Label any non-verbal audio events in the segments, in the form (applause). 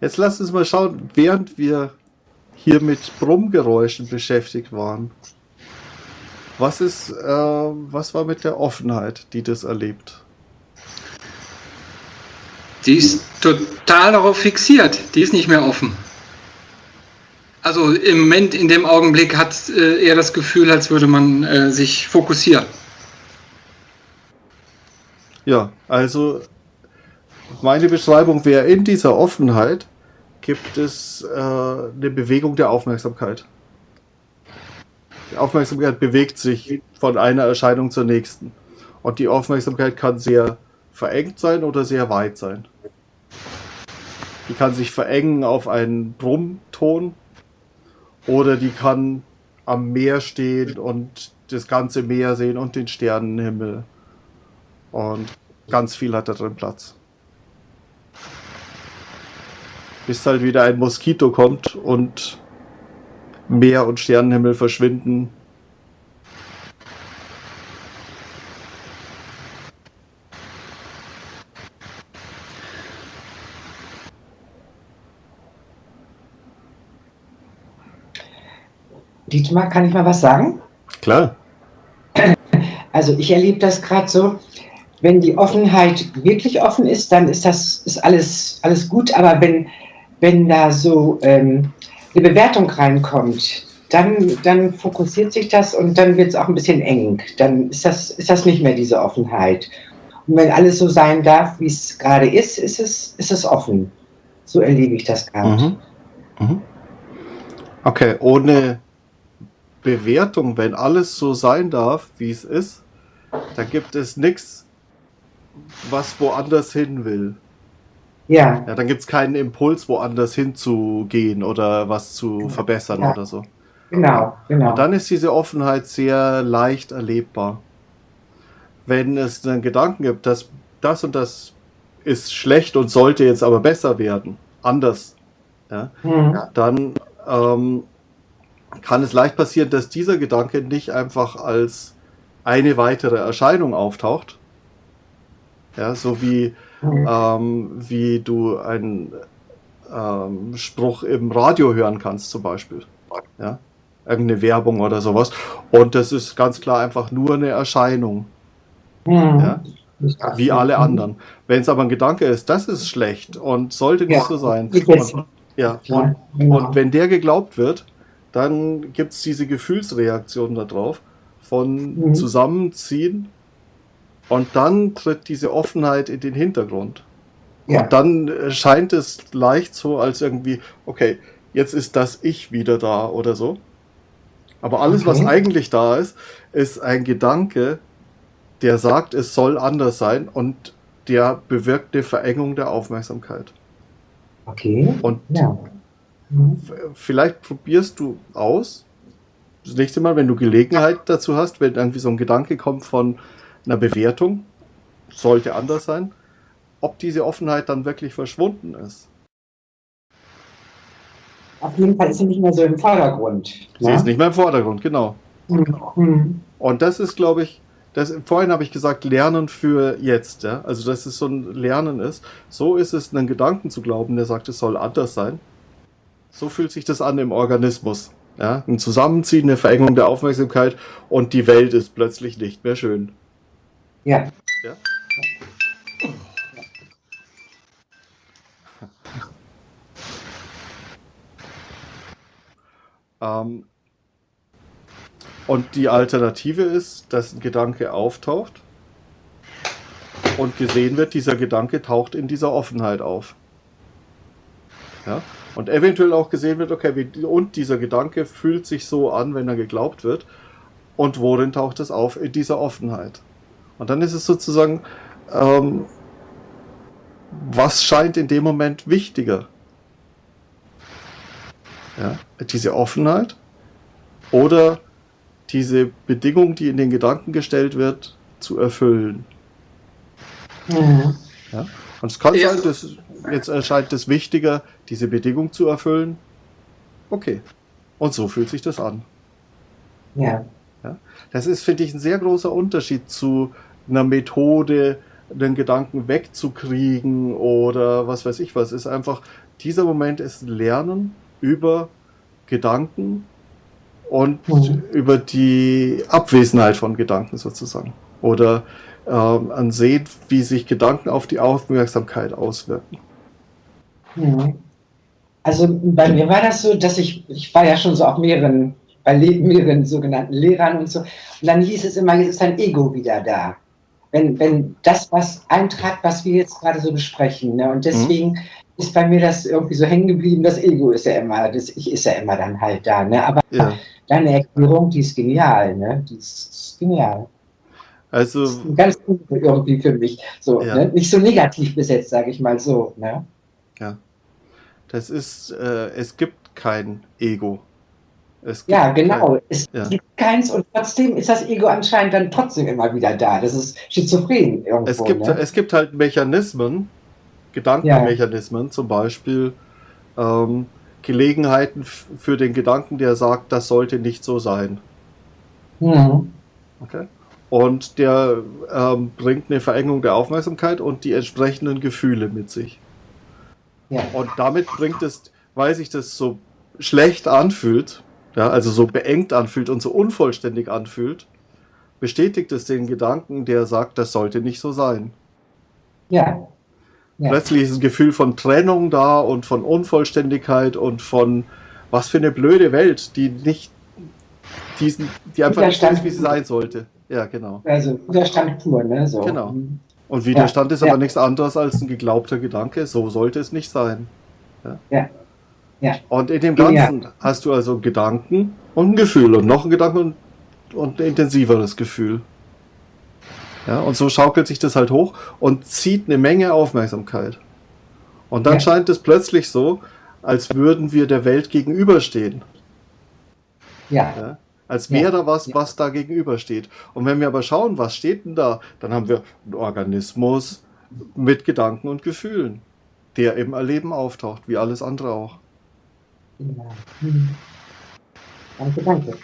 Jetzt lasst uns mal schauen, während wir hier mit Brummgeräuschen beschäftigt waren. Was ist, äh, was war mit der Offenheit, die das erlebt? Die ist total darauf fixiert. Die ist nicht mehr offen. Also im Moment, in dem Augenblick hat äh, er das Gefühl, als würde man äh, sich fokussieren. Ja, also meine Beschreibung wäre, in dieser Offenheit gibt es äh, eine Bewegung der Aufmerksamkeit. Die Aufmerksamkeit bewegt sich von einer Erscheinung zur nächsten. Und die Aufmerksamkeit kann sehr verengt sein oder sehr weit sein. Die kann sich verengen auf einen Brummton oder die kann am Meer stehen und das ganze Meer sehen und den Sternenhimmel. Und ganz viel hat da drin Platz. Bis halt wieder ein Moskito kommt und Meer und Sternenhimmel verschwinden. Dietmar, kann ich mal was sagen? Klar. (clears throat) Also ich erlebe das gerade so, wenn die Offenheit wirklich offen ist, dann ist das ist alles, alles gut, aber wenn, wenn da so ähm, eine Bewertung reinkommt, dann, dann fokussiert sich das und dann wird es auch ein bisschen eng. Dann ist das, ist das nicht mehr diese Offenheit. Und wenn alles so sein darf, wie es gerade ist, ist es, ist es offen. So erlebe ich das gerade. Mhm. Mhm. Okay, ohne Bewertung, wenn alles so sein darf, wie es ist, da gibt es nichts, was woanders hin will. Ja. Ja, dann gibt es keinen Impuls, woanders hinzugehen oder was zu genau. verbessern ja. oder so. Genau, genau. Und dann ist diese Offenheit sehr leicht erlebbar. Wenn es einen Gedanken gibt, dass das und das ist schlecht und sollte jetzt aber besser werden, anders, ja, mhm. dann ähm, kann es leicht passieren, dass dieser Gedanke nicht einfach als eine weitere Erscheinung auftaucht. Ja, so wie, mhm. ähm, wie du einen ähm, Spruch im Radio hören kannst, zum Beispiel. Ja, irgendeine Werbung oder sowas. Und das ist ganz klar einfach nur eine Erscheinung. Mhm. Ja, wie alle anderen. Wenn es aber ein Gedanke ist, das ist schlecht und sollte nicht ja. so sein. Und, ja, und, und wenn der geglaubt wird, dann gibt es diese Gefühlsreaktion darauf von mhm. Zusammenziehen und dann tritt diese Offenheit in den Hintergrund. Ja. Und dann scheint es leicht so, als irgendwie, okay, jetzt ist das Ich wieder da oder so. Aber alles, okay. was eigentlich da ist, ist ein Gedanke, der sagt, es soll anders sein und der bewirkt eine Verengung der Aufmerksamkeit. Okay. Und ja. Mhm. Vielleicht probierst du aus, das nächste Mal, wenn du Gelegenheit dazu hast, wenn irgendwie so ein Gedanke kommt von einer Bewertung, sollte anders sein, ob diese Offenheit dann wirklich verschwunden ist. Auf jeden Fall ist sie nicht mehr so im Vordergrund. Sie ja? ist nicht mehr im Vordergrund, genau. Mhm. Und das ist, glaube ich, das, vorhin habe ich gesagt, Lernen für jetzt. Ja? Also, dass es so ein Lernen ist. So ist es, einen Gedanken zu glauben, der sagt, es soll anders sein. So fühlt sich das an im Organismus. Ja, ein Zusammenziehen, eine Verengung der Aufmerksamkeit und die Welt ist plötzlich nicht mehr schön. Ja. ja? Ähm, und die Alternative ist, dass ein Gedanke auftaucht und gesehen wird, dieser Gedanke taucht in dieser Offenheit auf. Ja? Und eventuell auch gesehen wird, okay, wie, und dieser Gedanke fühlt sich so an, wenn er geglaubt wird. Und worin taucht es auf? In dieser Offenheit. Und dann ist es sozusagen, ähm, was scheint in dem Moment wichtiger? Ja, diese Offenheit oder diese Bedingung, die in den Gedanken gestellt wird, zu erfüllen. Mhm. Ja? Und es kann ja. sein, dass jetzt erscheint es wichtiger, diese Bedingung zu erfüllen. Okay. Und so fühlt sich das an. Ja. ja? Das ist, finde ich, ein sehr großer Unterschied zu einer Methode, den Gedanken wegzukriegen oder was weiß ich was. Ist einfach dieser Moment ist Lernen über Gedanken und Mhm. über die Abwesenheit von Gedanken sozusagen. Oder ähm, an Sehen, wie sich Gedanken auf die Aufmerksamkeit auswirken. Mhm. Also bei mir war das so, dass ich, ich war ja schon so auf mehreren, bei mehreren sogenannten Lehrern und so. Und dann hieß es immer, jetzt ist dein Ego wieder da. Wenn, wenn das was eintrat, was wir jetzt gerade so besprechen. Ne? Und deswegen ist bei mir das irgendwie so hängen geblieben, das Ego ist ja immer, das Ich ist ja immer dann halt da. Ne? Aber Ja. deine Erklärung, die ist genial, ne? Die ist, ist genial. Also, Das ist ganz gut irgendwie für mich. So, Ja. ne? Nicht so negativ besetzt, sage ich mal so. Ne? das ist, äh, es gibt kein Ego. Es gibt Ja, genau. Es Ja. gibt keins und trotzdem ist das Ego anscheinend dann trotzdem immer wieder da. Das ist schizophren irgendwo. Kein, es, gibt, ne? es gibt halt Mechanismen, Gedankenmechanismen, zum Beispiel ähm, Gelegenheiten für den Gedanken, der sagt, das sollte nicht so sein. Mhm. Okay. Und der ähm, bringt eine Verengung der Aufmerksamkeit und die entsprechenden Gefühle mit sich. Ja. Und damit bringt es, weil sich das so schlecht anfühlt, ja, also so beengt anfühlt und so unvollständig anfühlt, bestätigt es den Gedanken, der sagt, das sollte nicht so sein. Ja. Ja. Plötzlich ist ein Gefühl von Trennung da und von Unvollständigkeit und von was für eine blöde Welt, die nicht diesen, die einfach nicht so ist, wie sie sein sollte. Ja, genau. Also Widerstand pur, ne? So. Genau. Mhm. Und Widerstand ist ja. aber nichts anderes als ein geglaubter Gedanke. So sollte es nicht sein. Ja. Ja. Und in dem Ja. Ganzen hast du also Gedanken und ein Gefühl und noch einen Gedanken und, und ein intensiveres Gefühl. Ja, und so schaukelt sich das halt hoch und zieht eine Menge Aufmerksamkeit. Und dann Ja. scheint es plötzlich so, als würden wir der Welt gegenüberstehen. Ja. Ja? Als Ja. wäre da was, Ja. was da gegenübersteht. Und wenn wir aber schauen, was steht denn da, dann haben wir einen Organismus mit Gedanken und Gefühlen, der im Erleben auftaucht, wie alles andere auch. Mhm. Danke, danke.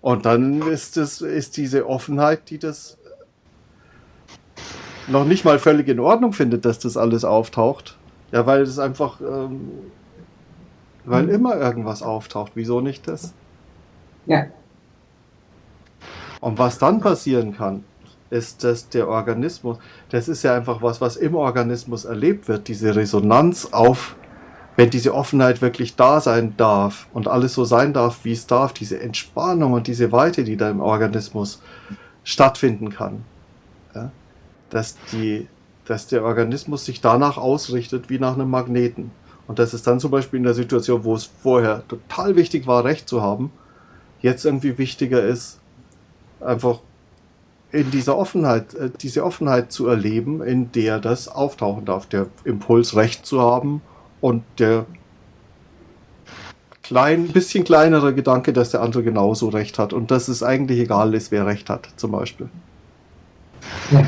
Und dann ist es ist diese Offenheit, die das noch nicht mal völlig in Ordnung findet, dass das alles auftaucht. Ja, weil es einfach, ähm, weil Mhm. immer irgendwas auftaucht. Wieso nicht das? Ja. Und was dann passieren kann, ist, dass der Organismus, das ist ja einfach was, was im Organismus erlebt wird, diese Resonanz auf, wenn diese Offenheit wirklich da sein darf und alles so sein darf, wie es darf, diese Entspannung und diese Weite, die da im Organismus stattfinden kann. Ja? Dass, die, dass der Organismus sich danach ausrichtet wie nach einem Magneten. Und das ist dann zum Beispiel in der Situation, wo es vorher total wichtig war, Recht zu haben, jetzt irgendwie wichtiger ist, einfach in dieser Offenheit, äh, diese Offenheit zu erleben, in der das auftauchen darf, der Impuls Recht zu haben und der klein, bisschen kleinere Gedanke, dass der andere genauso Recht hat und dass es eigentlich egal ist, wer Recht hat, zum Beispiel. Ja.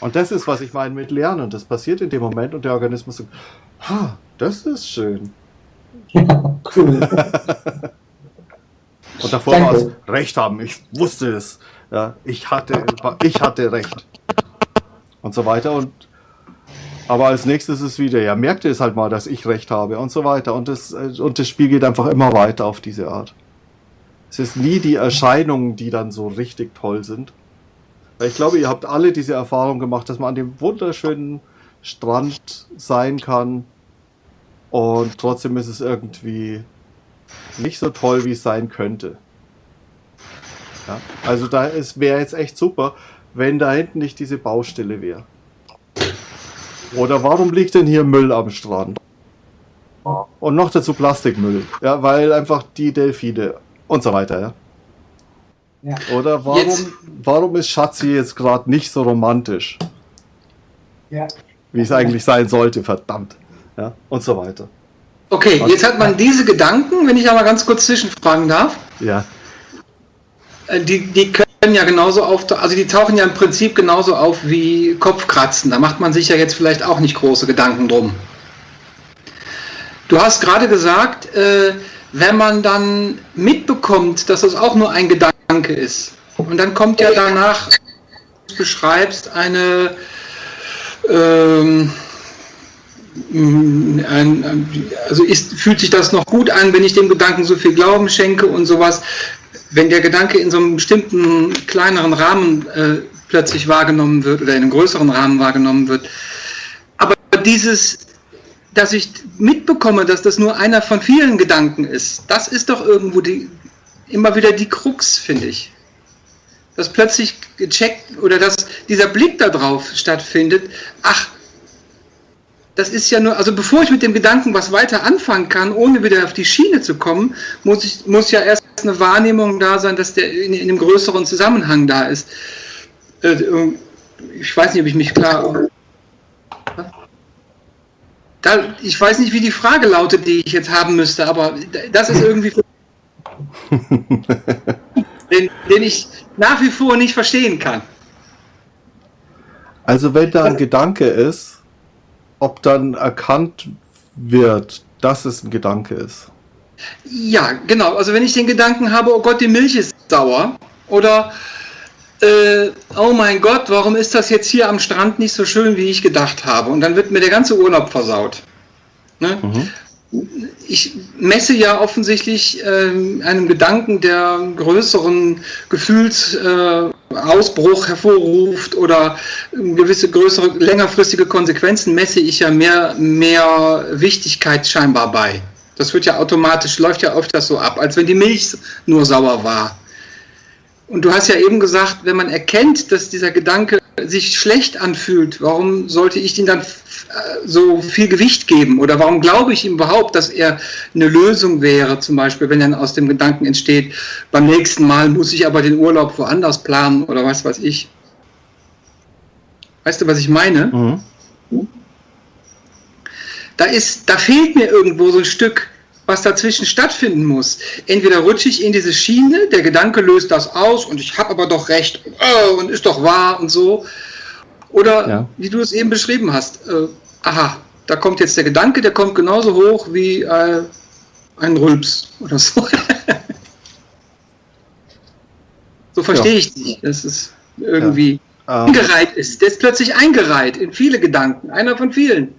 Und das ist, was ich meine mit Lernen. Das passiert in dem Moment und der Organismus sagt, ha, das ist schön. Ja, cool. (laughs) Und davor war es Recht haben. Ich wusste es. Ja, ich hatte, ich hatte Recht. Und so weiter. Und aber als nächstes ist wieder, ja, merkte es halt mal, dass ich Recht habe und so weiter. Und das, äh, und das Spiel geht einfach immer weiter auf diese Art. Es ist nie die Erscheinungen, die dann so richtig toll sind. Ich glaube, ihr habt alle diese Erfahrung gemacht, dass man an dem wunderschönen Strand sein kann und trotzdem ist es irgendwie nicht so toll, wie es sein könnte. Ja, also da wäre jetzt echt super, wenn da hinten nicht diese Baustelle wäre. Oder warum liegt denn hier Müll am Strand? Und noch dazu Plastikmüll. Ja, weil einfach die Delfine und so weiter, ja. Ja. Oder warum, Jetzt- warum ist Schatzi jetzt gerade nicht so romantisch, Ja. wie es eigentlich sein sollte, verdammt. Ja, und so weiter. Okay, Was? jetzt hat man diese Gedanken, wenn ich aber ganz kurz zwischenfragen darf, Ja, äh, die, die können ja genauso auf, also die tauchen ja im Prinzip genauso auf wie Kopfkratzen. Da macht man sich ja jetzt vielleicht auch nicht große Gedanken drum. Du hast gerade gesagt, äh, wenn man dann mitbekommt, dass das auch nur ein Gedanke ist, und dann kommt ja danach, du beschreibst, eine, ähm, also ist, fühlt sich das noch gut an, wenn ich dem Gedanken so viel Glauben schenke und sowas. Wenn der Gedanke in so einem bestimmten kleineren Rahmen äh, plötzlich wahrgenommen wird oder in einem größeren Rahmen wahrgenommen wird. Aber dieses, dass ich mitbekomme, dass das nur einer von vielen Gedanken ist, das ist doch irgendwo die, immer wieder die Krux, finde ich. Dass plötzlich gecheckt oder dass dieser Blick darauf stattfindet, ach, das ist ja nur, also bevor ich mit dem Gedanken was weiter anfangen kann, ohne wieder auf die Schiene zu kommen, muss, ich, muss ja erst eine Wahrnehmung da sein, dass der in, in einem größeren Zusammenhang da ist. Äh, ich weiß nicht, ob ich mich klar. Da, ich weiß nicht, wie die Frage lautet, die ich jetzt haben müsste, aber das ist irgendwie. (laughs) den, den ich nach wie vor nicht verstehen kann. Also, wenn da ein Gedanke ist, ob dann erkannt wird, dass es ein Gedanke ist. Ja, genau. Also wenn ich den Gedanken habe, oh Gott, die Milch ist sauer oder äh, oh mein Gott, warum ist das jetzt hier am Strand nicht so schön, wie ich gedacht habe? Und dann wird mir der ganze Urlaub versaut. Ne? Mhm ich messe ja offensichtlich äh, einem Gedanken, der größeren Gefühlsausbruch äh, hervorruft oder gewisse größere, längerfristige Konsequenzen, messe ich ja mehr, mehr Wichtigkeit scheinbar bei. Das wird ja automatisch, läuft ja öfters so ab, als wenn die Milch nur sauer war. Und du hast ja eben gesagt, wenn man erkennt, dass dieser Gedanke sich schlecht anfühlt, warum sollte ich ihm dann äh, so viel Gewicht geben? Oder warum glaube ich ihm überhaupt, dass er eine Lösung wäre, zum Beispiel, wenn dann aus dem Gedanken entsteht, beim nächsten Mal muss ich aber den Urlaub woanders planen oder was weiß ich. Weißt du, was ich meine? Mhm. Da, ist, da fehlt mir irgendwo so ein Stück was dazwischen stattfinden muss. Entweder rutsche ich in diese Schiene, der Gedanke löst das aus und ich habe aber doch recht oh, und ist doch wahr und so. Oder ja. wie du es eben beschrieben hast, äh, aha, da kommt jetzt der Gedanke, der kommt genauso hoch wie äh, ein Rülps oder so. (laughs) so verstehe ja. ich dich. Das ist irgendwie ja. ähm, eingereiht ist. Der ist plötzlich eingereiht in viele Gedanken, einer von vielen.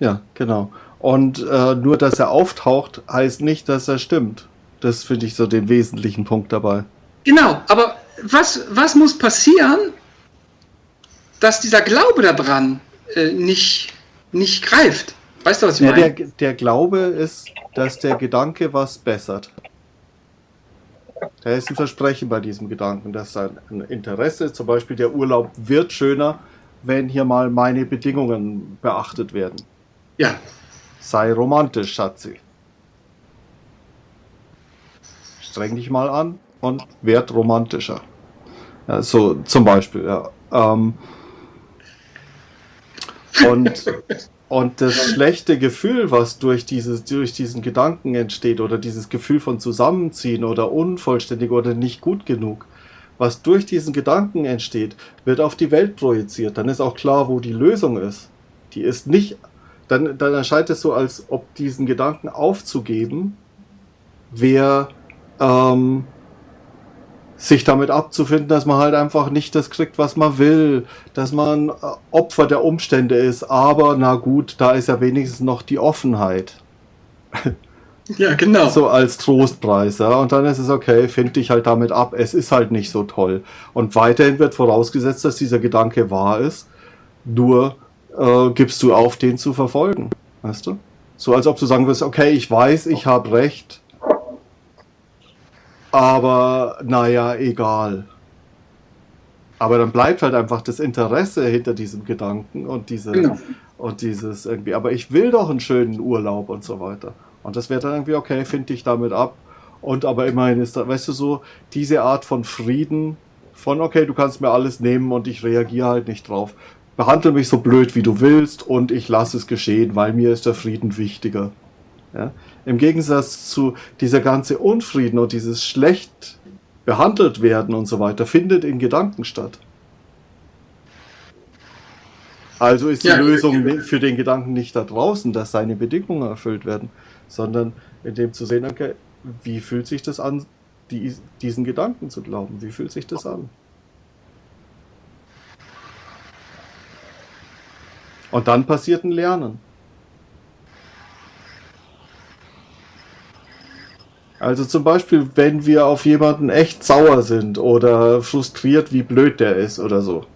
Ja, genau. Und äh, nur, dass er auftaucht, heißt nicht, dass er stimmt. Das finde ich so den wesentlichen Punkt dabei. Genau, aber was, was muss passieren, dass dieser Glaube daran äh, nicht, nicht greift? Weißt du, was ich ja, meine? Der, der Glaube ist, dass der Gedanke was bessert. Da ist ein Versprechen bei diesem Gedanken, dass ein Interesse, zum Beispiel der Urlaub wird schöner, wenn hier mal meine Bedingungen beachtet werden. Ja, Sei romantisch, Schatzi. Streng dich mal an und werd romantischer. Ja, so zum Beispiel, ja. Ähm, und, und das schlechte Gefühl, was durch, dieses, durch diesen Gedanken entsteht, oder dieses Gefühl von Zusammenziehen oder unvollständig oder nicht gut genug, was durch diesen Gedanken entsteht, wird auf die Welt projiziert. Dann ist auch klar, wo die Lösung ist. Die ist nicht dann, dann erscheint es so, als ob diesen Gedanken aufzugeben, wer ähm, sich damit abzufinden, dass man halt einfach nicht das kriegt, was man will, dass man äh, Opfer der Umstände ist, aber na gut, da ist ja wenigstens noch die Offenheit. (laughs) Ja, genau. So als Trostpreis, ja. Und dann ist es okay, find dich halt damit ab, es ist halt nicht so toll. Und weiterhin wird vorausgesetzt, dass dieser Gedanke wahr ist, nur äh, gibst du auf, den zu verfolgen. Weißt du? So als ob du sagen wirst, okay, ich weiß, ich habe recht, aber naja, egal. Aber dann bleibt halt einfach das Interesse hinter diesem Gedanken und diese genau. und dieses irgendwie, aber ich will doch einen schönen Urlaub und so weiter. Und das wäre dann irgendwie, okay, finde ich damit ab. Und aber immerhin ist da, weißt du, so diese Art von Frieden, von okay, du kannst mir alles nehmen und ich reagiere halt nicht drauf behandle mich so blöd wie du willst und ich lasse es geschehen, weil mir ist der Frieden wichtiger. Ja? Im Gegensatz zu dieser ganze Unfrieden und dieses schlecht behandelt werden und so weiter, findet in Gedanken statt. Also ist die ja, Lösung ja. für den Gedanken nicht da draußen, dass seine Bedingungen erfüllt werden, sondern in dem zu sehen, okay, wie fühlt sich das an, die, diesen Gedanken zu glauben? Wie fühlt sich das an? Und dann passiert ein Lernen. Also zum Beispiel, wenn wir auf jemanden echt sauer sind oder frustriert, wie blöd der ist oder so.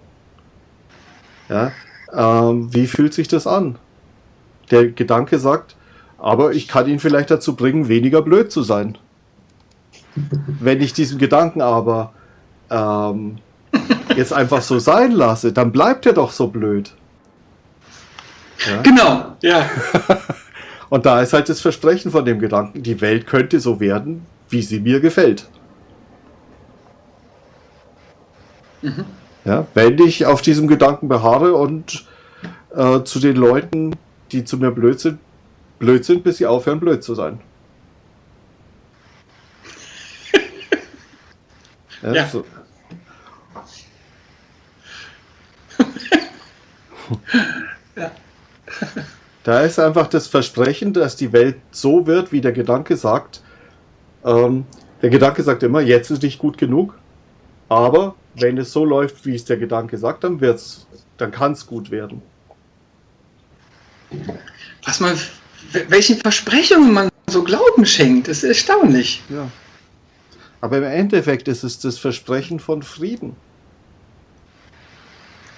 Ja, ähm, wie fühlt sich das an? Der Gedanke sagt, aber ich kann ihn vielleicht dazu bringen, weniger blöd zu sein. Wenn ich diesen Gedanken aber ähm, jetzt einfach so sein lasse, dann bleibt er doch so blöd. Ja? Genau, ja. (laughs) Und da ist halt das Versprechen von dem Gedanken, die Welt könnte so werden, wie sie mir gefällt. Mhm. Ja, wenn ich auf diesem Gedanken beharre und äh, zu den Leuten, die zu mir blöd sind, blöd sind, bis sie aufhören, blöd zu sein. (laughs) ja, ja. So. (laughs) ja. (laughs) Da ist einfach das Versprechen, dass die Welt so wird, wie der Gedanke sagt. Ähm, der Gedanke sagt immer, jetzt ist nicht gut genug, aber wenn es so läuft, wie es der Gedanke sagt, dann wird's, dann kann es gut werden. Was man, welchen Versprechungen man so Glauben schenkt, ist erstaunlich. Ja. Aber im Endeffekt ist es das Versprechen von Frieden.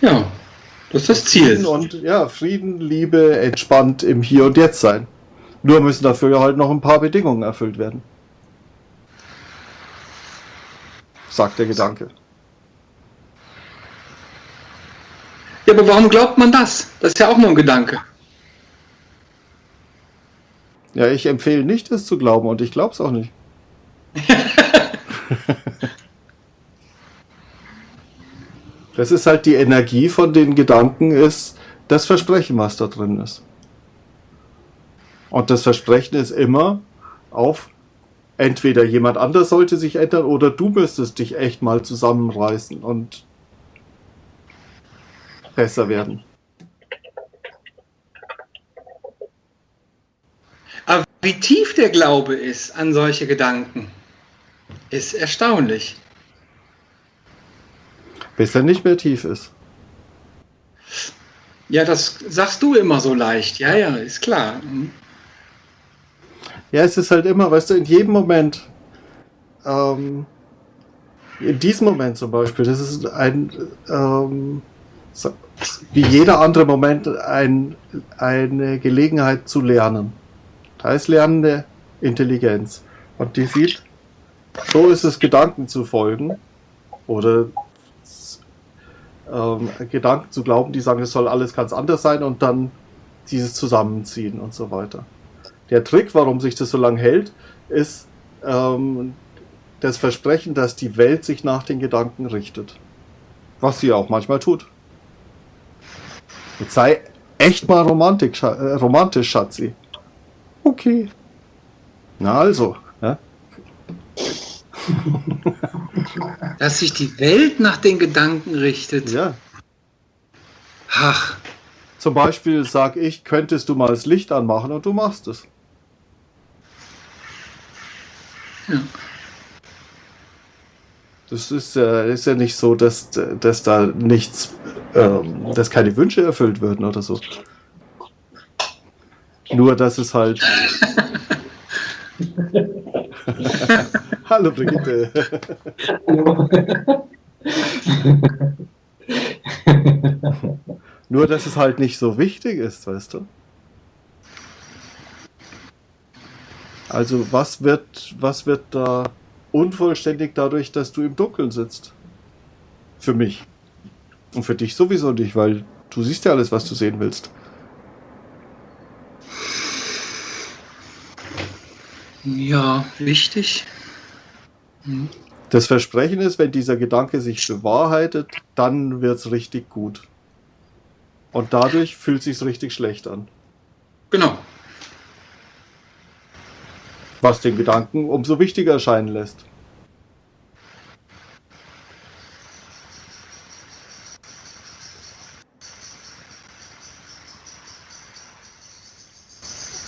Ja. Das ist das Ziel. Frieden und ja, Frieden, Liebe, entspannt im Hier und Jetzt sein. Nur müssen dafür halt noch ein paar Bedingungen erfüllt werden. Sagt der Gedanke. Ja, aber warum glaubt man das? Das ist ja auch nur ein Gedanke. Ja, ich empfehle nicht, es zu glauben und ich glaube es auch nicht. (laughs) Das ist halt die Energie von den Gedanken, ist das Versprechen, was da drin ist. Und das Versprechen ist immer auf entweder jemand anders sollte sich ändern oder du müsstest dich echt mal zusammenreißen und besser werden. Aber wie tief der Glaube ist an solche Gedanken, ist erstaunlich bis er nicht mehr tief ist. Ja, das sagst du immer so leicht. Ja, ja, ist klar. Mhm. Ja, es ist halt immer, weißt du, in jedem Moment, ähm, in diesem Moment zum Beispiel, das ist ein, ähm, wie jeder andere Moment, ein, eine Gelegenheit zu lernen. Da ist lernende Intelligenz. Und die sieht, so ist es, Gedanken zu folgen oder ähm, Gedanken zu glauben, die sagen, es soll alles ganz anders sein und dann dieses Zusammenziehen und so weiter. Der Trick, warum sich das so lange hält, ist ähm, das Versprechen, dass die Welt sich nach den Gedanken richtet. Was sie auch manchmal tut. Jetzt sei echt mal romantisch, äh, romantisch Schatzi. Okay. Na also. (laughs) Dass sich die Welt nach den Gedanken richtet. Ja. Ach. Zum Beispiel sag ich, könntest du mal das Licht anmachen und du machst es. Ja. Das ist, äh, ist ja nicht so, dass, dass da nichts, ähm, dass keine Wünsche erfüllt würden oder so. Nur, dass es halt. (laughs) (laughs) Hallo Brigitte. Hallo. Nur, dass es halt nicht so wichtig ist, weißt du? Also, was wird, was wird da unvollständig dadurch, dass du im Dunkeln sitzt? Für mich. Und für dich sowieso nicht, weil du siehst ja alles, was du sehen willst. Ja, wichtig. Mhm. Das Versprechen ist, wenn dieser Gedanke sich bewahrheitet, dann wird es richtig gut. Und dadurch fühlt sich richtig schlecht an. Genau. Was den Gedanken umso wichtiger erscheinen lässt.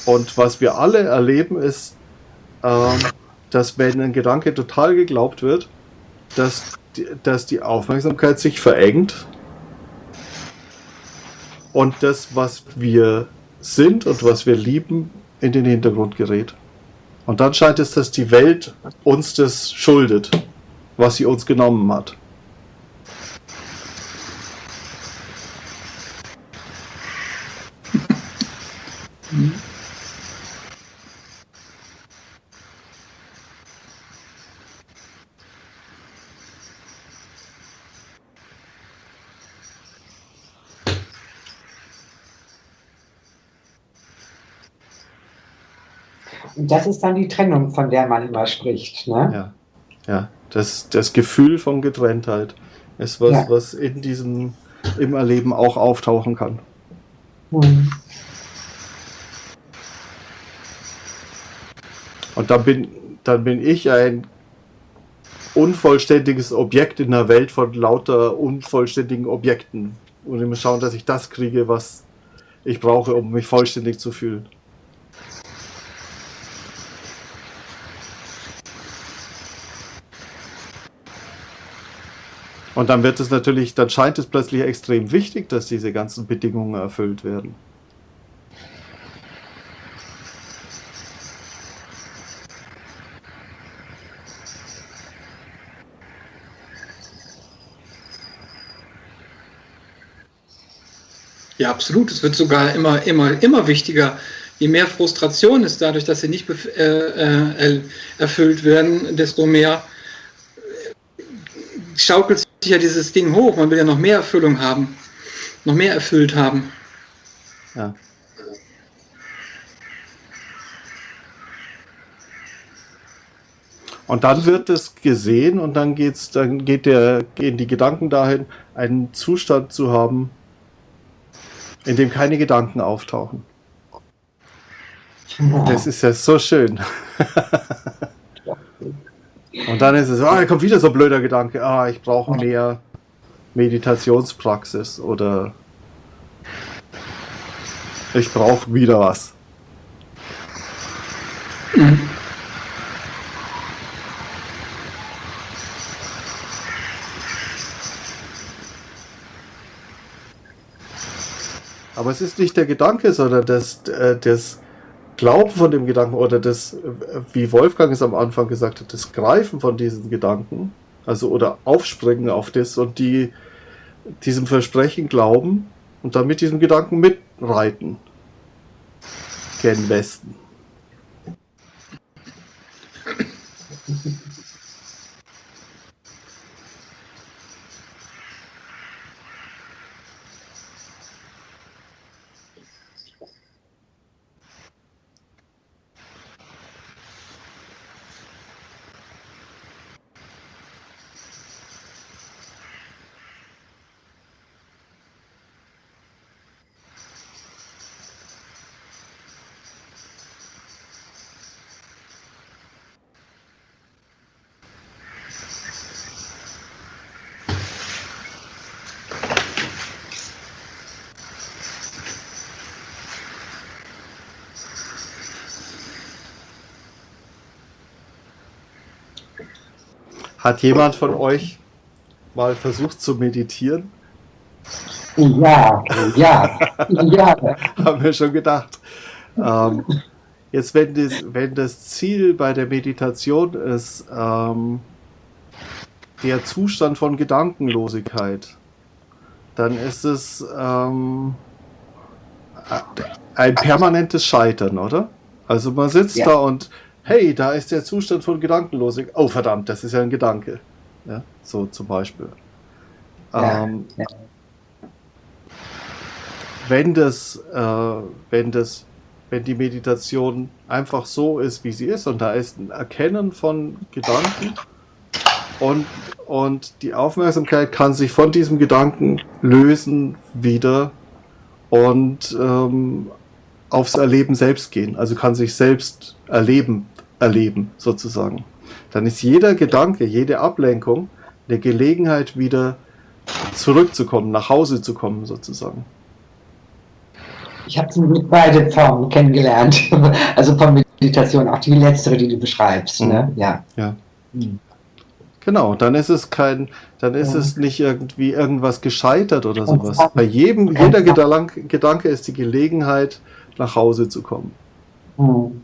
Und was wir alle erleben, ist, ähm, dass wenn ein Gedanke total geglaubt wird, dass die, dass die Aufmerksamkeit sich verengt und das, was wir sind und was wir lieben, in den Hintergrund gerät. Und dann scheint es, dass die Welt uns das schuldet, was sie uns genommen hat. Das ist dann die Trennung, von der man immer spricht. Ne? Ja, ja. Das, das Gefühl von Getrenntheit ist was, Ja. was in diesem im Erleben auch auftauchen kann. Hm. Und dann bin, dann bin ich ein unvollständiges Objekt in der Welt von lauter unvollständigen Objekten. Und ich muss schauen, dass ich das kriege, was ich brauche, um mich vollständig zu fühlen. Und dann wird es natürlich, dann scheint es plötzlich extrem wichtig, dass diese ganzen Bedingungen erfüllt werden. Ja, absolut. Es wird sogar immer, immer, immer wichtiger. Je mehr Frustration ist dadurch, dass sie nicht äh, äh, erfüllt werden, desto mehr schaukelt sich ja dieses Ding hoch. Man will ja noch mehr Erfüllung haben, noch mehr erfüllt haben. Ja. Und dann wird es gesehen und dann geht's, dann geht der, gehen die Gedanken dahin, einen Zustand zu haben, in dem keine Gedanken auftauchen. Das ist ja so schön. (laughs) und dann ist es, ah, da kommt wieder so ein blöder Gedanke, ah, ich brauche mehr Meditationspraxis oder ich brauche wieder was. Aber es ist nicht der Gedanke, sondern das, äh, das Glauben von dem Gedanken oder das, wie Wolfgang es am Anfang gesagt hat, das Greifen von diesen Gedanken, also oder Aufspringen auf das und die diesem Versprechen glauben und dann mit diesem Gedanken mitreiten. Gen Westen. Hat jemand von euch mal versucht zu meditieren? Ja, ja, ja. (laughs) Haben wir schon gedacht. Ähm, jetzt, wenn das, wenn das Ziel bei der Meditation ist, ähm, der Zustand von Gedankenlosigkeit, dann ist es ähm, ein permanentes Scheitern, oder? Also man sitzt Ja. da und hey, da ist der Zustand von Gedankenlosigkeit. Oh verdammt, das ist ja ein Gedanke. Ja, so zum Beispiel. Ja, Ähm, ja. wenn das, äh, wenn das, wenn die Meditation einfach so ist, wie sie ist, und da ist ein Erkennen von Gedanken und, und die Aufmerksamkeit kann sich von diesem Gedanken lösen wieder und ähm, aufs Erleben selbst gehen, also kann sich selbst erleben, erleben sozusagen. Dann ist jeder Gedanke, jede Ablenkung eine Gelegenheit wieder zurückzukommen, nach Hause zu kommen sozusagen. Ich habe beide Formen kennengelernt. (laughs) Also von Meditation, auch die letztere, die du beschreibst. Ne? Ja. Ja. Hm. Genau, dann ist es kein, dann ist Ja. es nicht irgendwie irgendwas gescheitert oder sowas. Bei jedem, jeder Gedanke, Gedanke ist die Gelegenheit, nach Hause zu kommen. Hm.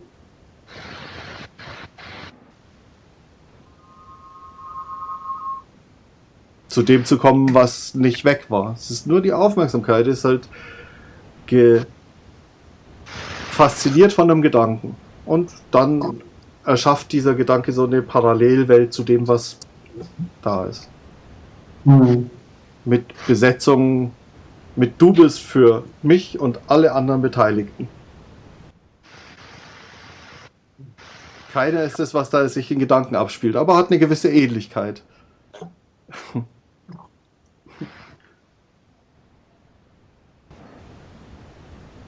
Zu dem zu kommen, was nicht weg war. Es ist nur die Aufmerksamkeit, ist halt fasziniert von einem Gedanken. Und dann erschafft dieser Gedanke so eine Parallelwelt zu dem, was da ist. Mhm. Mit Besetzung, mit Du bist für mich und alle anderen Beteiligten. Keiner ist es, was da sich in Gedanken abspielt, aber hat eine gewisse Ähnlichkeit.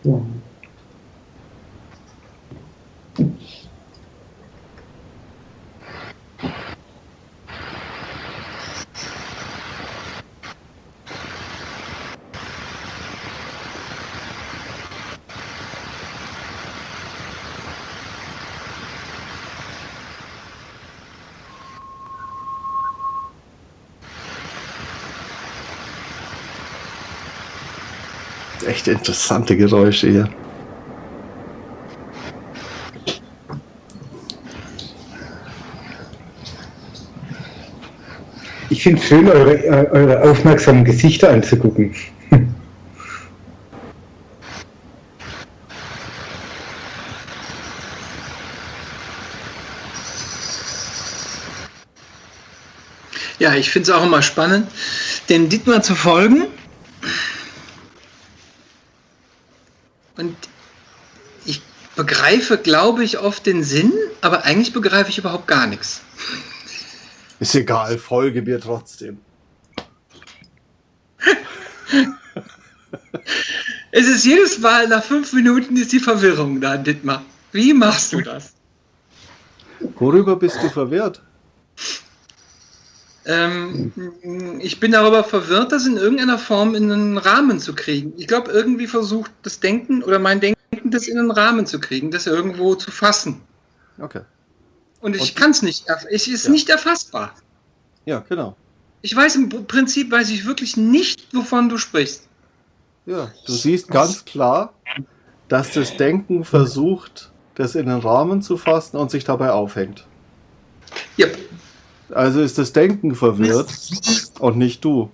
Ja. Echt interessante Geräusche hier. Ich finde es schön, eure, eure aufmerksamen Gesichter anzugucken. Ja, ich finde es auch immer spannend, dem Dietmar zu folgen Und ich begreife, glaube ich, oft den Sinn, aber eigentlich begreife ich überhaupt gar nichts. Ist egal, folge mir trotzdem. (laughs) es ist jedes Mal nach fünf Minuten ist die Verwirrung da, Dittmar. Wie machst du das? Worüber bist du verwirrt? Ähm, ich bin darüber verwirrt, das in irgendeiner Form in einen Rahmen zu kriegen. Ich glaube, irgendwie versucht das Denken oder mein Denken, das in einen Rahmen zu kriegen, das irgendwo zu fassen. Okay. Und ich kann es nicht. Es ist ja. nicht erfassbar. Ja, genau. Ich weiß im Prinzip, weiß ich wirklich nicht, wovon du sprichst. Ja, du siehst ganz klar, dass das Denken versucht, das in den Rahmen zu fassen und sich dabei aufhängt. Ja. Also ist das Denken verwirrt und nicht du.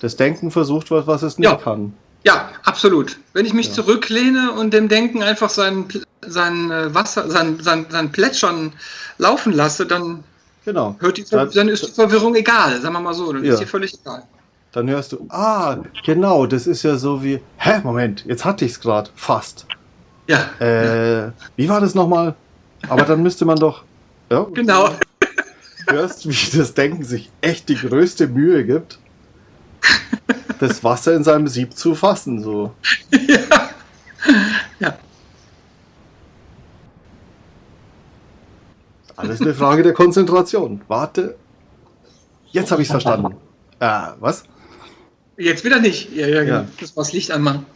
Das Denken versucht was, was es nicht ja. kann. Ja, absolut. Wenn ich mich ja. zurücklehne und dem Denken einfach sein, sein äh, Wasser, sein, sein, sein Plätschern laufen lasse, dann, genau. hört die, dann, dann ist die Verwirrung egal, sagen wir mal so, dann ja. ist die völlig egal. Dann hörst du, ah, genau, das ist ja so wie, hä, Moment, jetzt hatte ich es gerade, fast. Ja. Äh, wie war das nochmal? Aber dann müsste man doch, ja, (laughs) genau. Du hörst, wie das Denken sich echt die größte Mühe gibt, (laughs) das Wasser in seinem Sieb zu fassen. So. Ja. ja. Alles eine Frage der Konzentration. Warte. Jetzt habe ich es verstanden. Äh, was? Jetzt wieder nicht. Ja, ja, genau. Ja. Das war das Licht anmachen.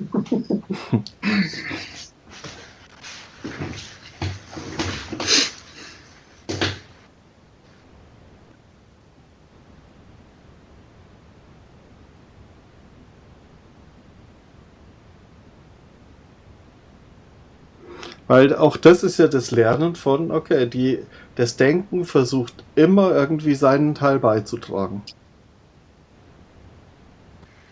(laughs) Weil auch das ist ja das Lernen von, okay, die, das Denken versucht immer irgendwie seinen Teil beizutragen.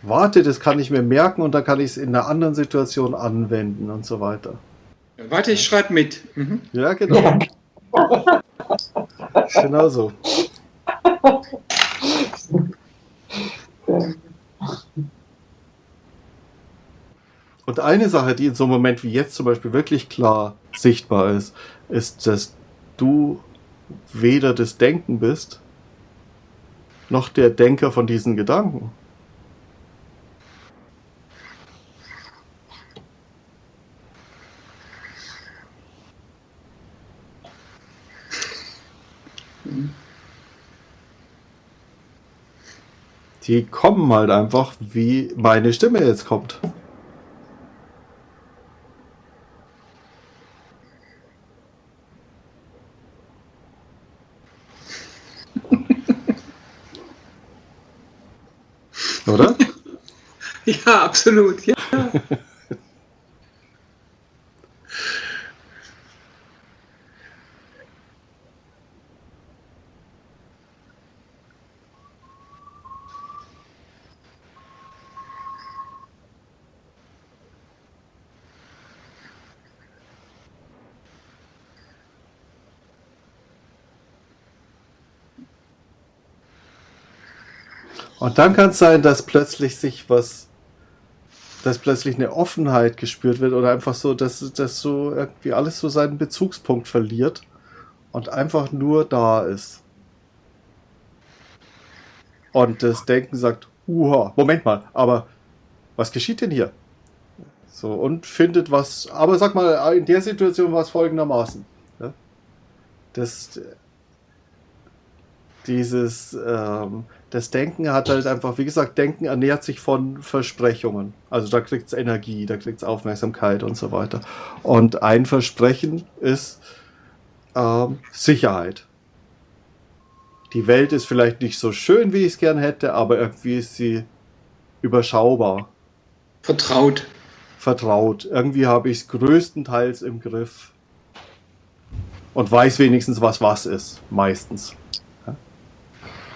Warte, das kann ich mir merken und dann kann ich es in einer anderen Situation anwenden und so weiter. Warte, ich schreibe mit. Mhm. Ja, genau. genau so. (laughs) Und eine Sache, die in so einem Moment wie jetzt zum Beispiel wirklich klar sichtbar ist, ist, dass du weder das Denken bist, noch der Denker von diesen Gedanken. Die kommen halt einfach, wie meine Stimme jetzt kommt. Ja, absolut. Ja. Und dann kann es sein, dass plötzlich sich was dass plötzlich eine Offenheit gespürt wird oder einfach so, dass, dass so irgendwie alles so seinen Bezugspunkt verliert und einfach nur da ist. Und das Denken sagt, uha, Moment mal, aber was geschieht denn hier? So, und findet was, aber sag mal, in der Situation war es folgendermaßen. Ja? Das, dieses, ähm, das Denken hat halt einfach, wie gesagt, Denken ernährt sich von Versprechungen. Also da kriegt es Energie, da kriegt es Aufmerksamkeit und so weiter. Und ein Versprechen ist ähm, Sicherheit. Die Welt ist vielleicht nicht so schön, wie ich es gern hätte, aber irgendwie ist sie überschaubar. Vertraut. Vertraut. Irgendwie habe ich es größtenteils im Griff. Und weiß wenigstens, was was ist. Meistens.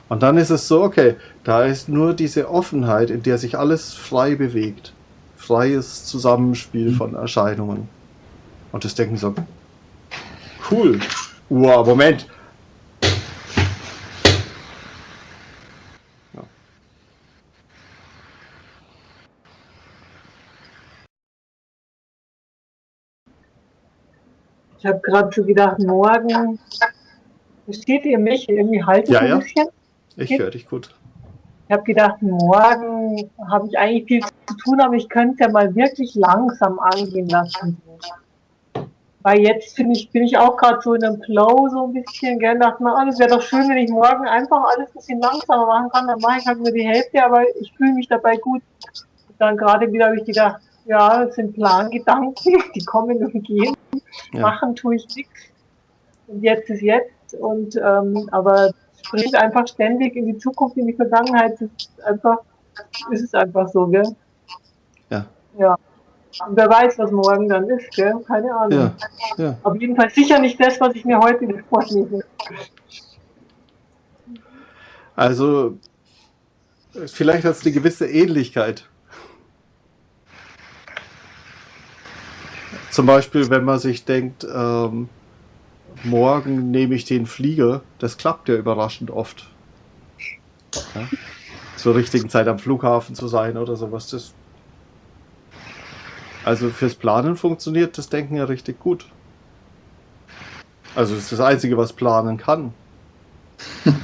Und dann ist es so, okay, da ist nur diese Offenheit, in der sich alles frei bewegt. Freies Zusammenspiel von Erscheinungen. Und das denken so, cool. Wow, Moment. Ich habe gerade so gedacht, morgen versteht ihr mich irgendwie halten Ja, ein ja. Ich höre dich gut. Ich habe gedacht, morgen habe ich eigentlich viel zu tun, aber ich könnte ja mal wirklich langsam angehen lassen. Weil jetzt finde ich, bin ich auch gerade so in einem Flow so ein bisschen, gell, dachte mir, ah, das wäre doch schön, wenn ich morgen einfach alles ein bisschen langsamer machen kann, dann mache ich halt nur die Hälfte, aber ich fühle mich dabei gut. Und dann gerade wieder habe ich gedacht, ja, das sind Plangedanken, (laughs) die kommen und gehen, Ja. machen tue ich nichts. Und jetzt ist jetzt und ähm, aber springt einfach ständig in die Zukunft, in die Vergangenheit. Das ist einfach, ist es einfach so, gell? Ja. Ja. Und wer weiß, was morgen dann ist, gell? Keine Ahnung. Ja, ja. Auf jeden Fall sicher nicht das, was ich mir heute vornehme. Also, vielleicht hat es eine gewisse Ähnlichkeit. Zum Beispiel, wenn man sich denkt, ähm, morgen nehme ich den Flieger, das klappt ja überraschend oft. Ja? Zur richtigen Zeit am Flughafen zu sein oder sowas. Das also fürs Planen funktioniert das Denken ja richtig gut. Also es ist das Einzige, was planen kann. (laughs)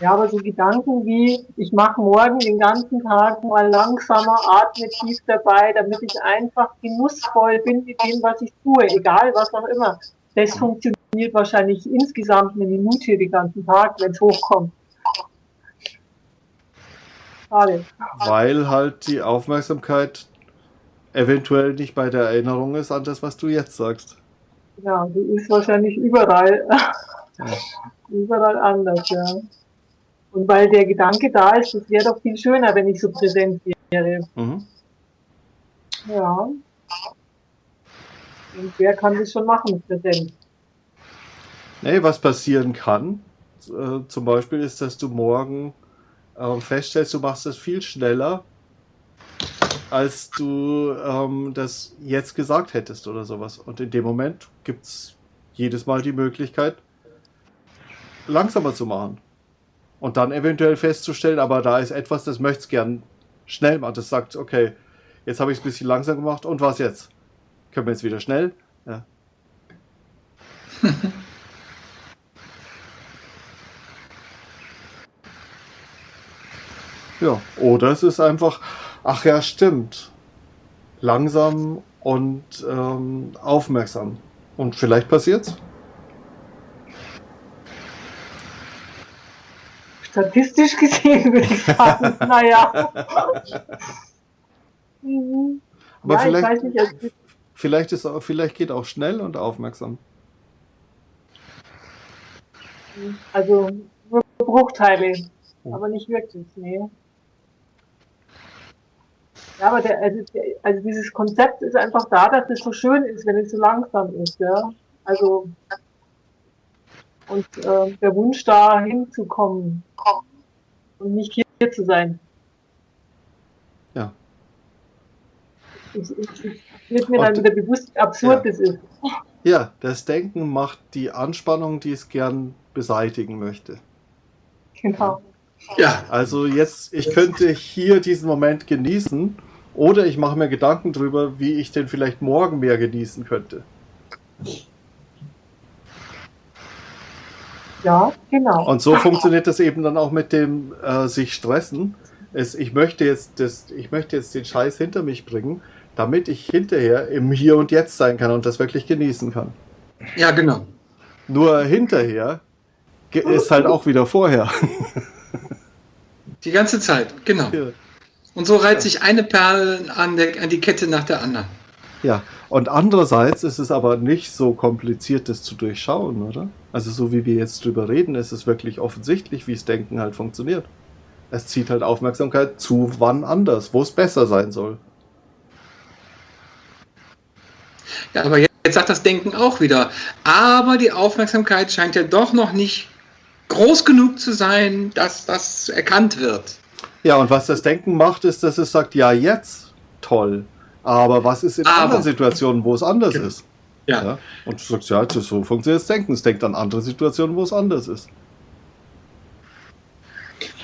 Ja, aber so Gedanken wie, ich mache morgen den ganzen Tag mal langsamer, atme tief dabei, damit ich einfach genussvoll bin mit dem, was ich tue, egal was auch immer. Das funktioniert wahrscheinlich insgesamt eine Minute den ganzen Tag, wenn es hochkommt. Schade. Weil halt die Aufmerksamkeit eventuell nicht bei der Erinnerung ist an das, was du jetzt sagst. Ja, die ist wahrscheinlich überall, Ja. überall anders, ja. Und weil der Gedanke da ist, es wäre doch viel schöner, wenn ich so präsent wäre. Mhm. Ja. Und wer kann das schon machen, präsent? Nee, was passieren kann, äh, zum Beispiel ist, dass du morgen ähm, feststellst, du machst das viel schneller, als du ähm, das jetzt gesagt hättest oder sowas. Und in dem Moment gibt es jedes Mal die Möglichkeit, langsamer zu machen. Und dann eventuell festzustellen, aber da ist etwas, das möchte es gern schnell machen. Das sagt, okay, jetzt habe ich es ein bisschen langsam gemacht und was jetzt? Können wir jetzt wieder schnell? Ja. (laughs) Ja, oder es ist einfach, ach ja, stimmt. Langsam und ähm, aufmerksam. Und vielleicht passiert's. Statistisch gesehen würde ich sagen, (laughs) naja. Mhm. Aber ja, ich vielleicht, weiß nicht, vielleicht, ist, vielleicht geht auch schnell und aufmerksam. also nur Bruchteile, aber nicht wirklich, nee. Ja, aber der, also, der, also dieses Konzept ist einfach da, dass es so schön ist, wenn es so langsam ist, ja. Also und äh, der Wunsch da hinzukommen und nicht hier zu sein. Ja. Es, wird mir dann wieder bewusst, wie absurd Ja. das ist. Ja, das Denken macht die Anspannung, die es gern beseitigen möchte. Genau. Ja, Also jetzt, ich könnte hier diesen Moment genießen oder ich mache mir Gedanken drüber, wie ich den vielleicht morgen mehr genießen könnte. Ja, genau. Und so funktioniert das eben dann auch mit dem äh, sich stressen. Es, ich, möchte jetzt das, ich möchte jetzt den Scheiß hinter mich bringen, damit ich hinterher im Hier und Jetzt sein kann und das wirklich genießen kann. ja, genau. Nur hinterher ist halt auch wieder vorher. Die ganze Zeit, genau. Und so reiht sich eine Perle an, der, an die Kette nach der anderen. Ja, und andererseits ist es aber nicht so kompliziert, das zu durchschauen, oder? Also so wie wir jetzt drüber reden, ist es wirklich offensichtlich, wie das Denken halt funktioniert. Es zieht halt Aufmerksamkeit zu wann anders, wo es besser sein soll. Ja, aber jetzt, jetzt sagt das Denken auch wieder. Aber die Aufmerksamkeit scheint ja doch noch nicht groß genug zu sein, dass das erkannt wird. Ja, und was das Denken macht, ist, dass es sagt, ja, jetzt, toll. Aber was ist in Aber. anderen Situationen, wo es anders Genau. ist? Ja. Ja? Und du sagst, ja, so funktioniert das Denken. Es denkt an andere Situationen, wo es anders ist.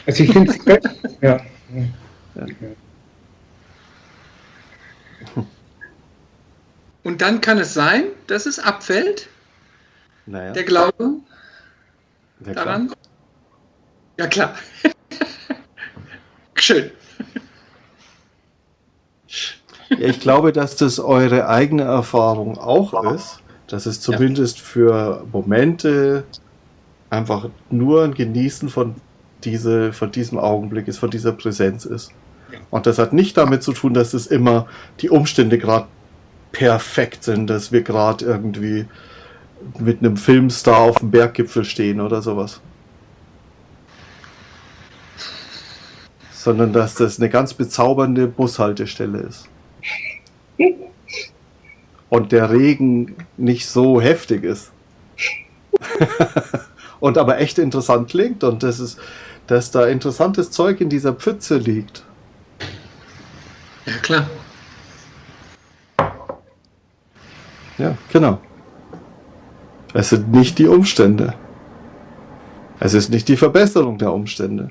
Also ich finde (laughs) ja. Und dann kann es sein, dass es abfällt, Naja, der Glaube ja, klar. daran. Ja, klar. (laughs) Schön. Ja, ich glaube, dass das eure eigene Erfahrung auch ist, dass es zumindest für Momente einfach nur ein Genießen von, diese, von diesem Augenblick ist, von dieser Präsenz ist. Ja. Und das hat nicht damit zu tun, dass es immer die Umstände gerade perfekt sind, dass wir gerade irgendwie mit einem Filmstar auf dem Berggipfel stehen oder sowas. Sondern dass das eine ganz bezaubernde Bushaltestelle ist. Und der Regen nicht so heftig ist. (laughs) und aber echt interessant klingt und das ist, dass da interessantes Zeug in dieser Pfütze liegt. Ja, klar. Ja, genau. Es sind nicht die Umstände. Es ist nicht die Verbesserung der Umstände.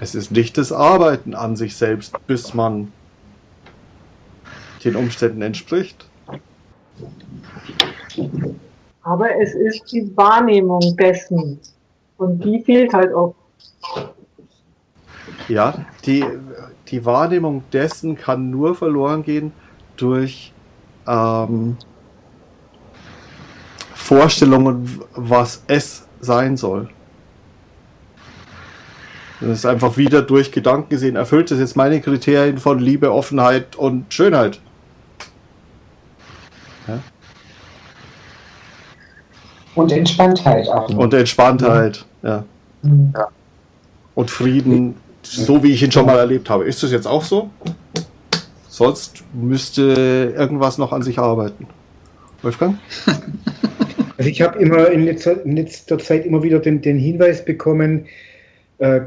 Es ist nicht das Arbeiten an sich selbst, bis man den Umständen entspricht. Aber es ist die Wahrnehmung dessen. Und die fehlt halt oft. Ja, die, die Wahrnehmung dessen kann nur verloren gehen durch ähm, Vorstellungen, was es sein soll. Das ist einfach wieder durch Gedanken gesehen, erfüllt es jetzt meine Kriterien von Liebe, Offenheit und Schönheit. Und Entspanntheit auch. Und Entspanntheit, ja. Mhm. Und Frieden, so wie ich ihn schon mal erlebt habe. Ist das jetzt auch so? Sonst müsste irgendwas noch an sich arbeiten. Wolfgang? (laughs) Also ich habe immer in letzter, in letzter Zeit immer wieder den, den Hinweis bekommen, äh,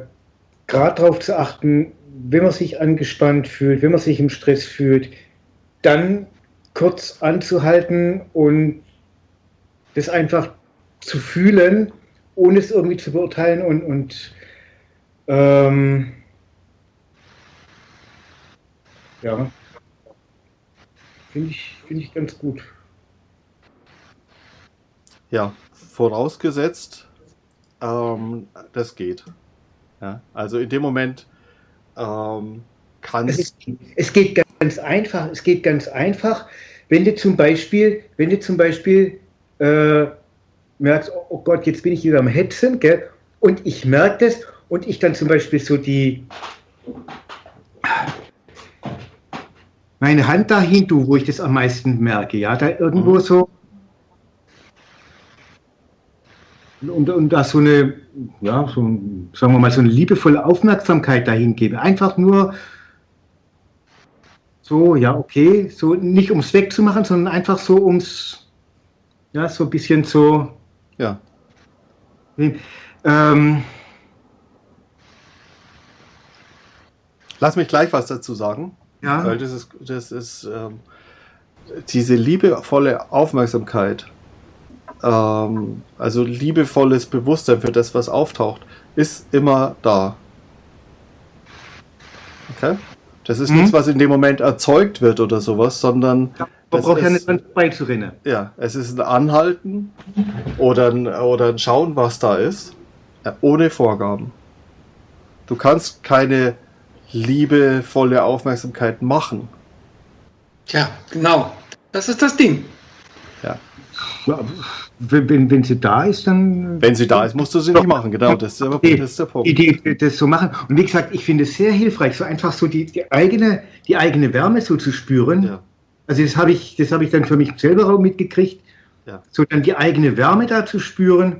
gerade darauf zu achten, wenn man sich angespannt fühlt, wenn man sich im Stress fühlt, dann kurz anzuhalten und das einfach zu fühlen, ohne es irgendwie zu beurteilen und, und ähm, ja, finde ich, finde ich ganz gut. Ja, vorausgesetzt, ähm, das geht. Ja, also in dem Moment ähm, kann Es, es geht ganz einfach. Es geht ganz einfach, wenn du zum Beispiel, wenn du zum Beispiel äh, merkst, oh, oh Gott, jetzt bin ich wieder am Hetzen, gell? Und ich merke das und ich dann zum Beispiel so die meine Hand dahin tue, wo ich das am meisten merke, ja, da irgendwo Mhm. so und, und da so eine, ja, so, sagen wir mal, so eine liebevolle Aufmerksamkeit dahin gebe. Einfach nur so, ja, okay, so nicht ums wegzumachen, sondern einfach so ums, ja, so ein bisschen so, ja, ähm, lass mich gleich was dazu sagen, ja, weil das ist, das ist ähm, diese liebevolle Aufmerksamkeit ähm, also liebevolles Bewusstsein für das, was auftaucht, ist immer da. Okay? Das ist Mhm. nichts, was in dem Moment erzeugt wird oder sowas, sondern Man das braucht ja nicht dran vorbeizurennen. ja, es ist ein Anhalten oder ein, oder ein Schauen, was da ist, äh, ohne Vorgaben. Du kannst keine liebevolle Aufmerksamkeit machen. Ja, genau. Das ist das Ding. Ja, Wenn, wenn, wenn sie da ist, dann. Wenn sie da ist, musst du sie nicht machen. Genau, das ist, der, Okay. das ist der Punkt. die, die das so machen. Und wie gesagt, ich finde es sehr hilfreich, so einfach so die, die, eigene, die eigene Wärme so zu spüren. Ja. Also das habe ich, das habe ich dann für mich selber auch mitgekriegt. Ja. So dann die eigene Wärme da zu spüren.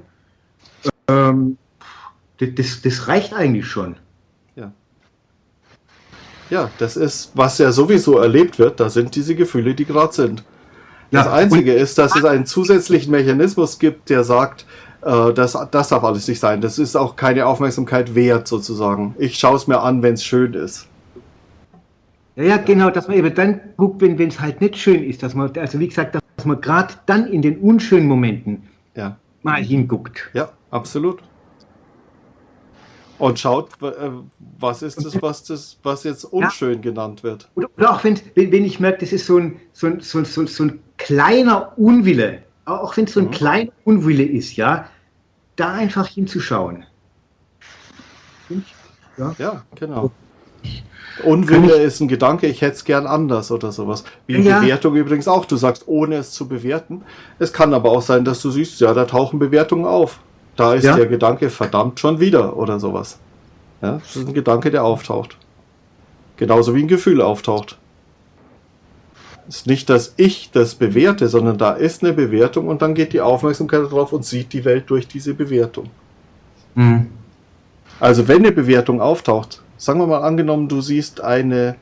Ähm, das, das, das reicht eigentlich schon. Ja, das ist, was ja sowieso erlebt wird, da sind diese Gefühle, die gerade sind. Das Ja, Einzige ist, dass es einen zusätzlichen Mechanismus gibt, der sagt, äh, das, das darf alles nicht sein. Das ist auch keine Aufmerksamkeit wert, sozusagen. Ich schaue es mir an, wenn es schön ist. Ja, ja, genau, dass man eben dann guckt, wenn es halt nicht schön ist, dass man, also wie gesagt, dass man gerade dann in den unschönen Momenten Ja. mal hinguckt. Ja, absolut. Und schaut, äh, was ist das, was, das, was jetzt unschön genannt wird. Oder, auch wenn, wenn ich merke, das ist so ein, so ein, so ein, so ein, so ein kleiner Unwille, auch wenn es so ein Mhm. kleiner Unwille ist, ja, da einfach hinzuschauen. Ja. Ja, genau. Unwille ist ein Gedanke, ich hätte es gern anders oder sowas. Wie Ja. Bewertung übrigens auch. Du sagst, ohne es zu bewerten. Es kann aber auch sein, dass du siehst, ja, da tauchen Bewertungen auf. Da ist Ja. der Gedanke verdammt schon wieder oder sowas. Ja, das ist ein Gedanke, der auftaucht. Genauso wie ein Gefühl auftaucht. ist nicht, dass ich das bewerte, sondern da ist eine Bewertung und dann geht die Aufmerksamkeit darauf und sieht die Welt durch diese Bewertung. Mhm. Also wenn eine Bewertung auftaucht, sagen wir mal angenommen, du siehst eine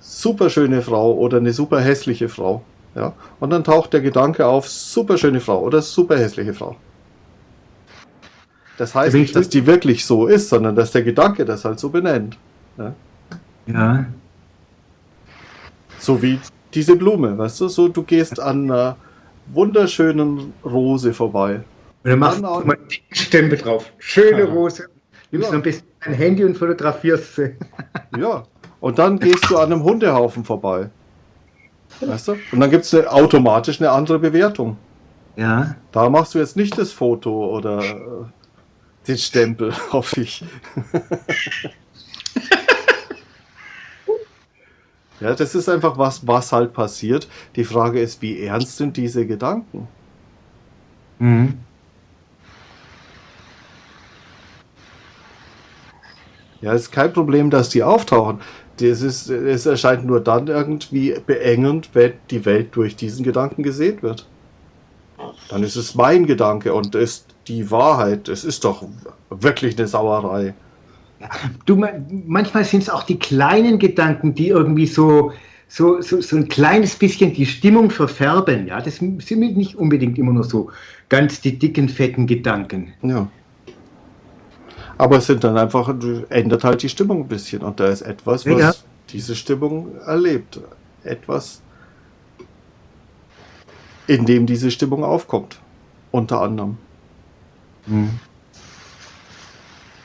super schöne Frau oder eine super hässliche Frau, ja, und dann taucht der Gedanke auf, super schöne Frau oder super hässliche Frau. Das heißt nicht, dass die wirklich so ist, sondern dass der Gedanke das halt so benennt. Ja. So wie diese Blume, weißt du, so du gehst an einer wunderschönen Rose vorbei. Und dann machst du mal einen dicken Stempel drauf. Schöne Ja. Rose. Nimmst Ja. du am besten dein Handy und fotografierst sie. (laughs) Ja. Und dann gehst du an einem Hundehaufen vorbei. Weißt du? Und dann gibt es eine, automatisch eine andere Bewertung. Ja. Da machst du jetzt nicht das Foto oder äh, den Stempel (laughs) auf dich. (laughs) ja, das ist einfach was, was halt passiert. Die Frage ist, wie ernst sind diese Gedanken? Mhm. Ja, es ist kein Problem, dass die auftauchen. Das ist, es erscheint nur dann irgendwie beengend, wenn die Welt durch diesen Gedanken gesehen wird. Dann ist es mein Gedanke und ist die Wahrheit. Es ist doch wirklich eine Sauerei. Du, ma- manchmal sind es auch die kleinen Gedanken, die irgendwie so, so, so, so ein kleines bisschen die Stimmung verfärben. Ja, das sind nicht unbedingt immer nur so ganz die dicken, fetten Gedanken. Ja. Aber es sind dann einfach, ändert halt die Stimmung ein bisschen. Und da ist etwas, was Ja. diese Stimmung erlebt. Etwas, in dem diese Stimmung aufkommt. Unter anderem.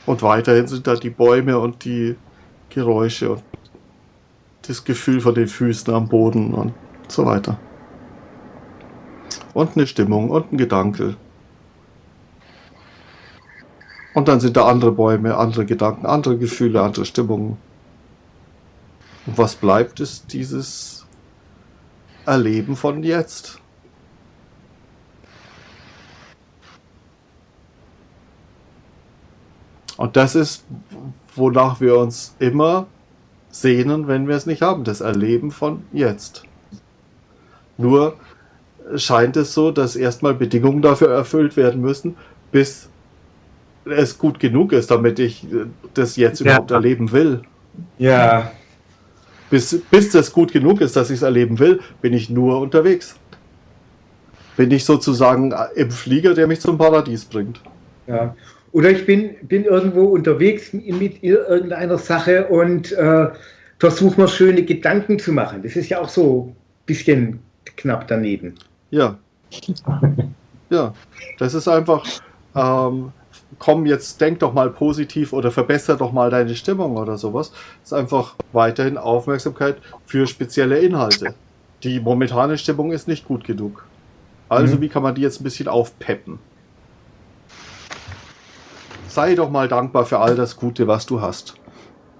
Und weiterhin sind da die Bäume und die Geräusche und das Gefühl von den Füßen am Boden und so weiter. Und eine Stimmung und ein Gedanke. Und dann sind da andere Bäume, andere Gedanken, andere Gefühle, andere Stimmungen. Und was bleibt, ist dieses Erleben von jetzt. Und das ist, wonach wir uns immer sehnen, wenn wir es nicht haben, das Erleben von jetzt. Nur scheint es so, dass erstmal Bedingungen dafür erfüllt werden müssen, bis es gut genug ist, damit ich äh, das jetzt Ja. überhaupt erleben will. Ja. Bis, bis das gut genug ist, dass ich es erleben will, bin ich nur unterwegs. Bin ich sozusagen äh, im Flieger, der mich zum Paradies bringt. ja. Oder ich bin, bin irgendwo unterwegs mit irgendeiner Sache und äh, versuche mir schöne Gedanken zu machen. Das ist ja auch so ein bisschen knapp daneben. Ja. Ja, das ist einfach, ähm, komm, jetzt denk doch mal positiv oder verbessere doch mal deine Stimmung oder sowas. Das ist einfach weiterhin Aufmerksamkeit für spezielle Inhalte. Die momentane Stimmung ist nicht gut genug. Also, Mhm. wie kann man die jetzt ein bisschen aufpeppen? Sei doch mal dankbar für all das Gute, was du hast.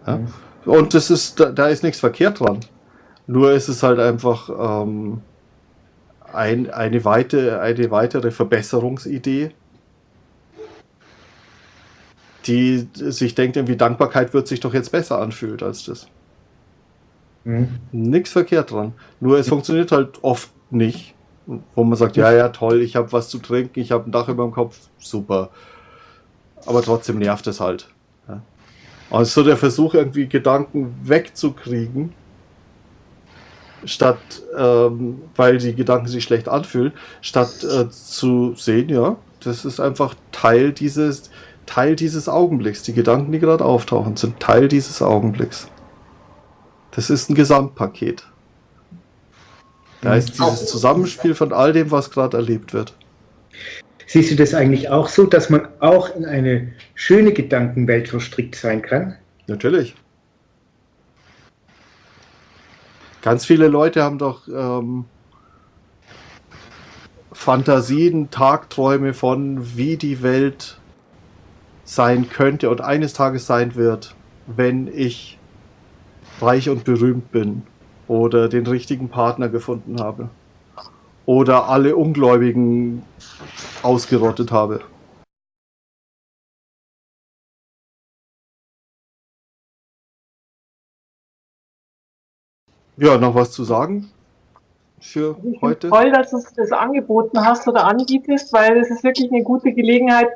Ja? Mhm. Und das ist, da, da ist nichts verkehrt dran. Nur ist es halt einfach ähm, ein, eine, weite, eine weitere Verbesserungsidee, die sich denkt, irgendwie Dankbarkeit wird sich doch jetzt besser anfühlt als das. Mhm. Nichts verkehrt dran. Nur es funktioniert halt oft nicht. Wo man sagt, ja, ja, toll, ich habe was zu trinken, ich habe ein Dach über dem Kopf, super. Aber trotzdem nervt es halt. Ja. Also so der Versuch, irgendwie Gedanken wegzukriegen, statt, ähm, weil die Gedanken sich schlecht anfühlen, statt äh, zu sehen, ja, das ist einfach Teil dieses, Teil dieses Augenblicks. Die Gedanken, die gerade auftauchen, sind Teil dieses Augenblicks. Das ist ein Gesamtpaket. Da ist dieses Zusammenspiel von all dem, was gerade erlebt wird. Siehst du das eigentlich auch so, dass man auch in eine schöne Gedankenwelt verstrickt sein kann? Natürlich. Ganz viele Leute haben doch ähm, Fantasien, Tagträume von, wie die Welt sein könnte und eines Tages sein wird, wenn ich reich und berühmt bin oder den richtigen Partner gefunden habe oder alle Ungläubigen ausgerottet habe. Ja, noch was zu sagen für Ich heute? toll, dass du das angeboten hast oder anbietest, weil es ist wirklich eine gute Gelegenheit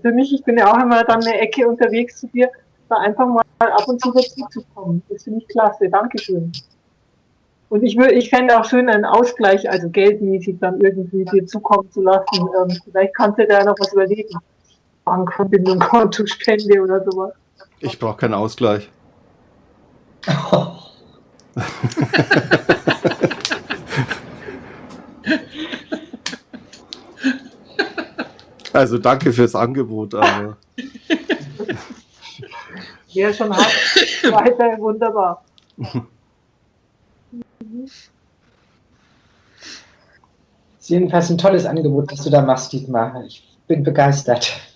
für mich. Ich bin ja auch immer dann eine Ecke unterwegs zu dir, da einfach mal ab und zu dazu zu kommen. Das finde ich klasse. Dankeschön. Und ich würde, ich fände auch schön einen Ausgleich, also geldmäßig dann irgendwie dir zukommen zu lassen. Ähm, vielleicht kannst du da noch was überlegen. Bankverbindung, Kontospende oder sowas. Ich brauche keinen Ausgleich. (laughs) Also danke fürs Angebot, aber Wer schon hat, weiter wunderbar. (laughs) ist jedenfalls ein tolles Angebot, das du da machst, Dietmar. Ich bin begeistert.